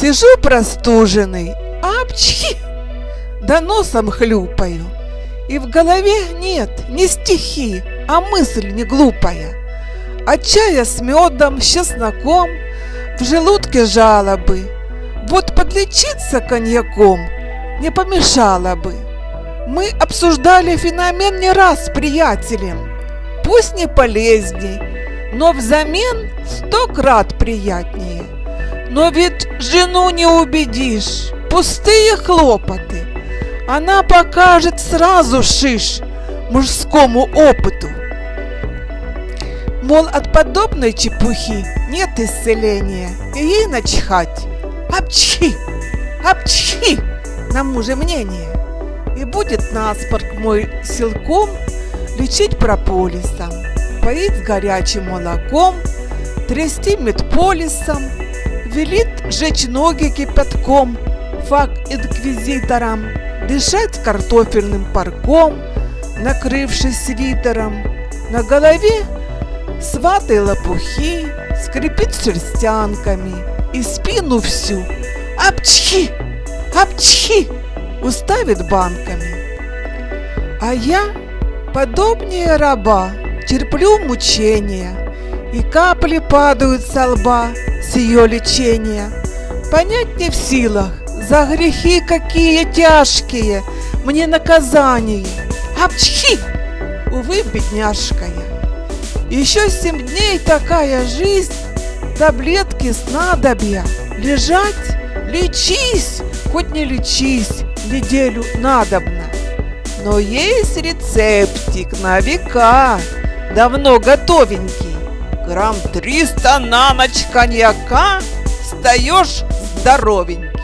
Сижу простуженный, апчхи, да носом хлюпаю. И в голове нет не стихи, а мысль не глупая. От чая с медом, с чесноком, в желудке жалобы. Вот подлечиться коньяком не помешало бы. Мы обсуждали феномен не раз с приятелем. Пусть не полезней, но взамен сто крат приятнее. Но ведь жену не убедишь, пустые хлопоты. Она покажет сразу шиш мужскому опыту. Мол, от подобной чепухи нет исцеления, и ей начхать. Апчхи, апчхи, на муже мнение. И будет наспорт мой силком лечить прополисом, поить горячим молоком, трясти медполисом, велит жечь ноги кипятком, фак инквизиторам, дышать картофельным парком, накрывшись свитером, на голове сватой лопухи, скрипит шерстянками и спину всю апчхи, апчхи уставит банками. А я, подобнее раба, терплю мучения, и капли падают со лба с ее лечения. Понять не в силах, за грехи какие тяжкие мне наказание. Апчхи! Увы, бедняжка я. Еще семь дней такая жизнь, таблетки снадобья. Лежать, лечись, хоть не лечись, неделю надобно. Но есть рецептик на века, давно готовенький. Грамм триста на ночь коньяка, встаешь здоровенький.